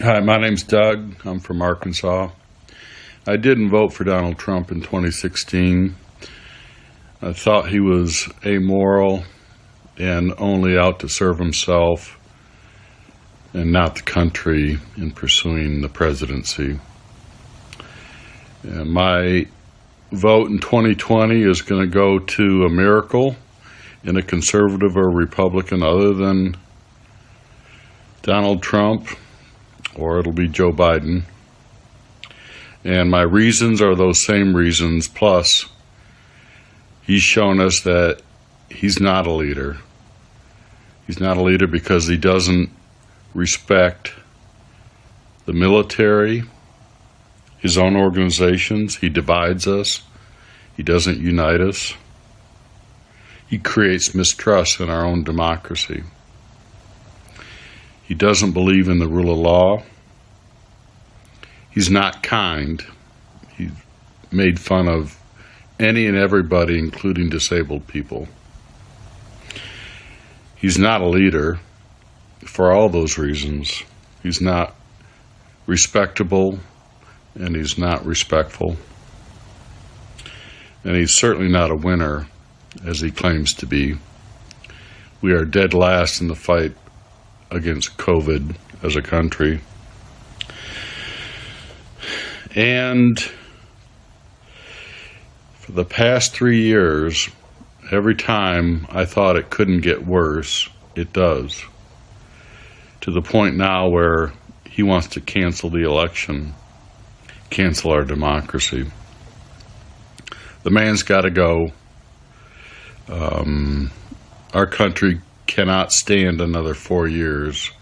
Hi, my name's Doug. I'm from Arkansas. I didn't vote for Donald Trump in 2016. I thought he was amoral and only out to serve himself and not the country in pursuing the presidency. And my vote in 2020 is going to go to a miracle in a conservative or Republican other than Donald Trump or it'll be Joe Biden. And my reasons are those same reasons, plus he's shown us that he's not a leader. He's not a leader because he doesn't respect the military, his own organizations. He divides us. He doesn't unite us. He creates mistrust in our own democracy. He doesn't believe in the rule of law. He's not kind. He made fun of any and everybody, including disabled people. He's not a leader for all those reasons. He's not respectable and he's not respectful. And he's certainly not a winner as he claims to be. We are dead last in the fight against COVID as a country. And for the past three years, every time I thought it couldn't get worse, it does. To the point now where he wants to cancel the election, cancel our democracy. The man's got to go. Um, our country cannot stand another four years.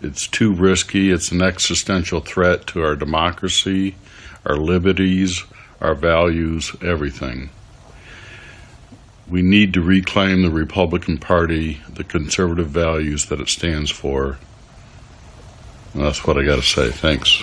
It's too risky. It's an existential threat to our democracy, our liberties, our values, everything. We need to reclaim the Republican Party, the conservative values that it stands for. And that's what I got to say. Thanks.